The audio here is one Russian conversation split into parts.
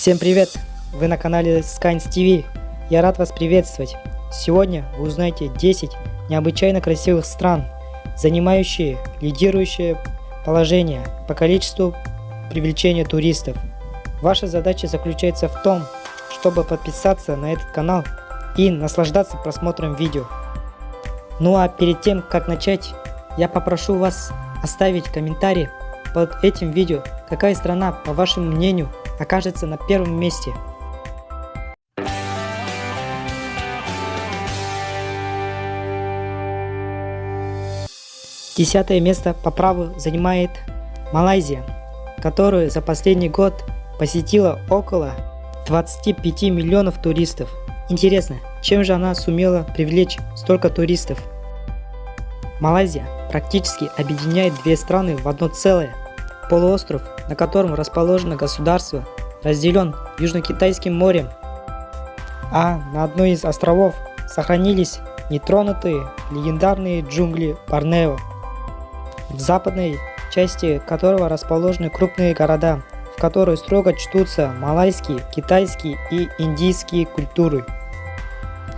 Всем привет! Вы на канале Skynes TV. Я рад вас приветствовать. Сегодня вы узнаете 10 необычайно красивых стран, занимающие лидирующее положение по количеству привлечения туристов. Ваша задача заключается в том, чтобы подписаться на этот канал и наслаждаться просмотром видео. Ну а перед тем, как начать, я попрошу вас оставить комментарий под этим видео, какая страна, по вашему мнению, окажется на первом месте. Десятое место по праву занимает Малайзия, которую за последний год посетила около 25 миллионов туристов. Интересно, чем же она сумела привлечь столько туристов? Малайзия практически объединяет две страны в одно целое. Полуостров, на котором расположено государство, разделен Южно-Китайским морем, а на одной из островов сохранились нетронутые легендарные джунгли Борнео, в западной части которого расположены крупные города, в которые строго чтутся малайские, китайские и индийские культуры.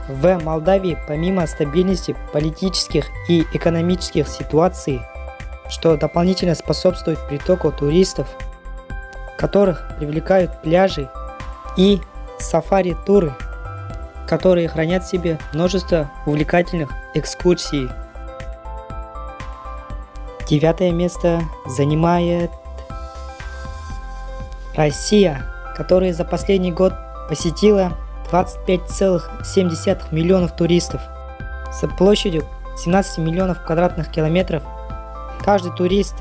В Молдавии помимо стабильности политических и экономических ситуаций что дополнительно способствует притоку туристов, которых привлекают пляжи и сафари-туры, которые хранят в себе множество увлекательных экскурсий. Девятое место занимает Россия, которая за последний год посетила 25,7 миллионов туристов с площадью 17 миллионов квадратных километров Каждый турист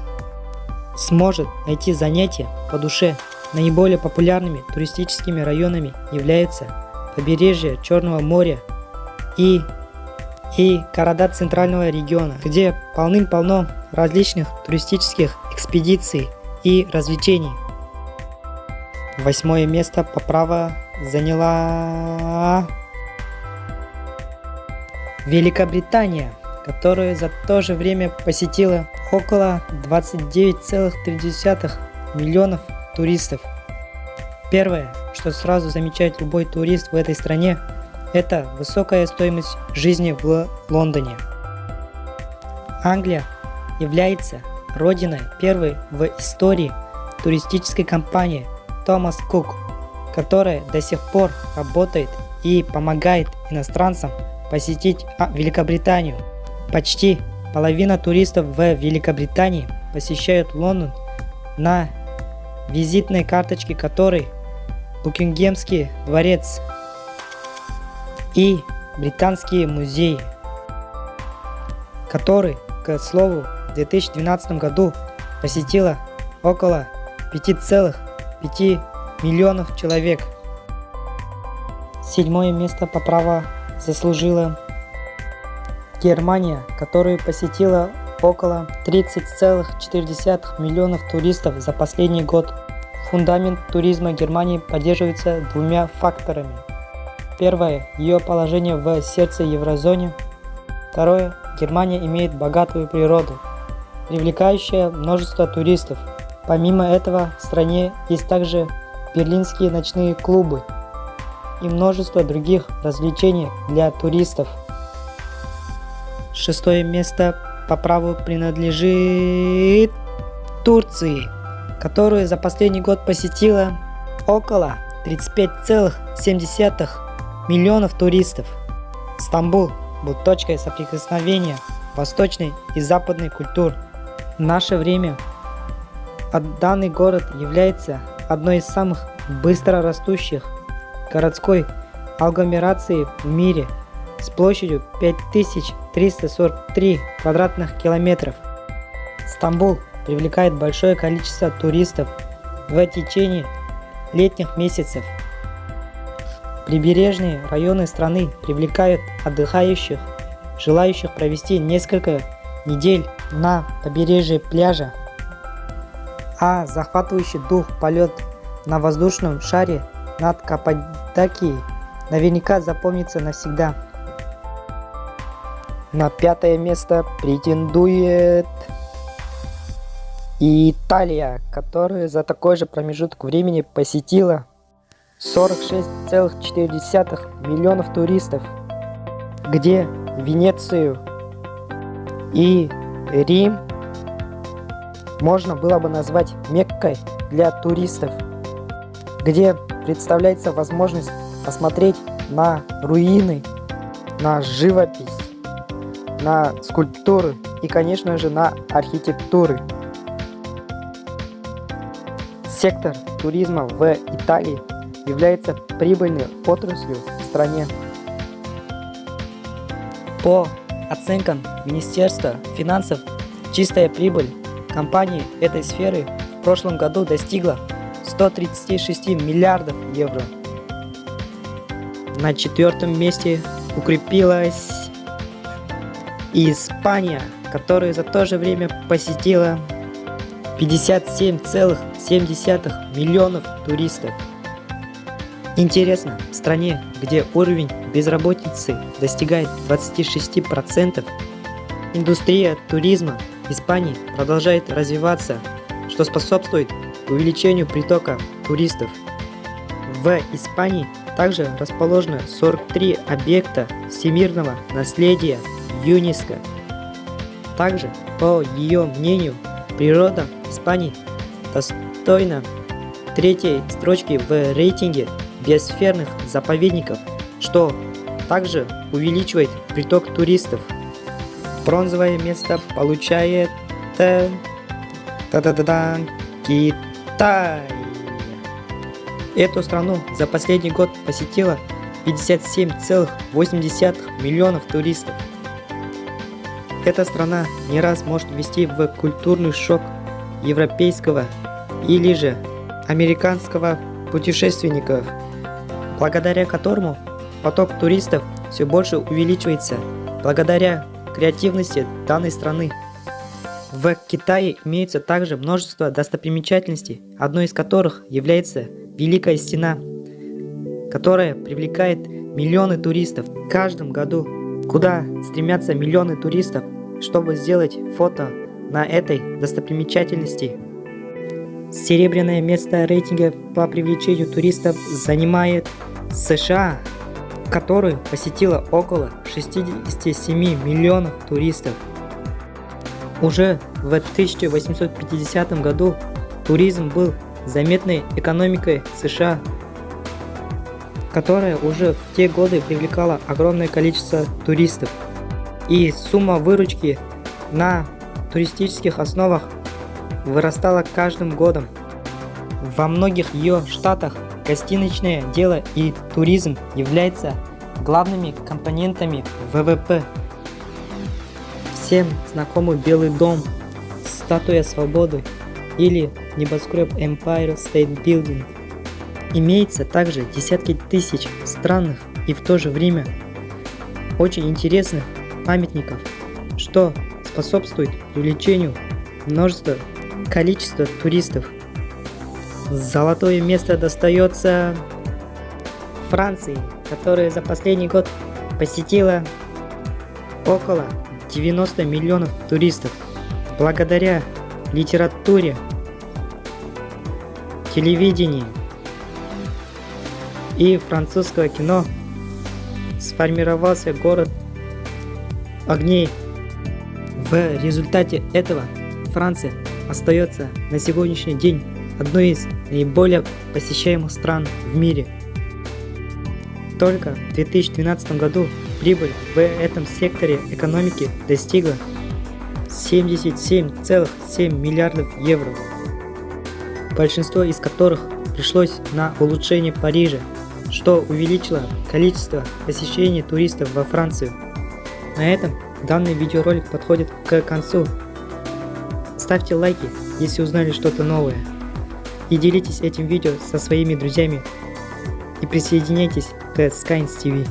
сможет найти занятия по душе. Наиболее популярными туристическими районами являются побережье Черного моря и, и города центрального региона, где полным-полно различных туристических экспедиций и развлечений. Восьмое место по праву заняла Великобритания, которая за то же время посетила около 29,3 миллионов туристов. Первое, что сразу замечает любой турист в этой стране, это высокая стоимость жизни в Лондоне. Англия является родиной первой в истории туристической компании Thomas Cook, которая до сих пор работает и помогает иностранцам посетить а, Великобританию. Почти Половина туристов в Великобритании посещают Лондон на визитной карточке которой Букингемский дворец и Британские музеи, который, к слову, в 2012 году посетило около 5,5 миллионов человек. Седьмое место по праву заслужила Германия, которую посетила около 30,4 миллионов туристов за последний год. Фундамент туризма Германии поддерживается двумя факторами. Первое – ее положение в сердце еврозоне. Второе – Германия имеет богатую природу, привлекающая множество туристов. Помимо этого, в стране есть также берлинские ночные клубы и множество других развлечений для туристов. Шестое место по праву принадлежит Турции, которую за последний год посетила около 35,7 миллионов туристов. Стамбул был точкой соприкосновения восточной и западной культур. В наше время данный город является одной из самых быстро растущих городской агломераций в мире – с площадью 5343 квадратных километров. Стамбул привлекает большое количество туристов в течение летних месяцев. Прибережные районы страны привлекают отдыхающих, желающих провести несколько недель на побережье пляжа, а захватывающий дух полет на воздушном шаре над Каппадокией наверняка запомнится навсегда. На пятое место претендует Италия, которая за такой же промежуток времени посетила 46,4 миллионов туристов, где Венецию и Рим можно было бы назвать Меккой для туристов, где представляется возможность посмотреть на руины, на живопись, на скульптуры и, конечно же, на архитектуры. Сектор туризма в Италии является прибыльной отраслью в стране. По оценкам Министерства финансов, чистая прибыль компании этой сферы в прошлом году достигла 136 миллиардов евро. На четвертом месте укрепилась Испания, которая за то же время посетила 57,7 миллионов туристов. Интересно, в стране, где уровень безработицы достигает 26%, индустрия туризма Испании продолжает развиваться, что способствует увеличению притока туристов. В Испании также расположено 43 объекта всемирного наследия ЮНЕСКО. Также, по ее мнению, природа Испании достойна третьей строчки в рейтинге биосферных заповедников, что также увеличивает приток туристов. Бронзовое место получает та -да -да Китай. Эту страну за последний год посетило 57,8 миллионов туристов. Эта страна не раз может ввести в культурный шок европейского или же американского путешественников, благодаря которому поток туристов все больше увеличивается благодаря креативности данной страны. В Китае имеется также множество достопримечательностей, одной из которых является Великая Стена, которая привлекает миллионы туристов в каждом году, куда стремятся миллионы туристов, чтобы сделать фото на этой достопримечательности. Серебряное место рейтинга по привлечению туристов занимает США, который посетило около 67 миллионов туристов. Уже в 1850 году туризм был заметной экономикой США, которая уже в те годы привлекала огромное количество туристов. И сумма выручки на туристических основах вырастала каждым годом. Во многих ее штатах гостиничное дело и туризм являются главными компонентами ВВП. Всем знакомый Белый дом, статуя свободы или небоскреб Empire State Building. Имеется также десятки тысяч странных и в то же время очень интересных памятников, что способствует привлечению множества количества туристов. Золотое место достается Франции, которая за последний год посетила около 90 миллионов туристов. Благодаря литературе, телевидению и французского кино сформировался город огней. В результате этого Франция остается на сегодняшний день одной из наиболее посещаемых стран в мире. Только в 2012 году прибыль в этом секторе экономики достигла 77,7 миллиардов евро, большинство из которых пришлось на улучшение Парижа, что увеличило количество посещений туристов во Францию. На этом данный видеоролик подходит к концу. Ставьте лайки, если узнали что-то новое. И делитесь этим видео со своими друзьями. И присоединяйтесь к Skynes TV.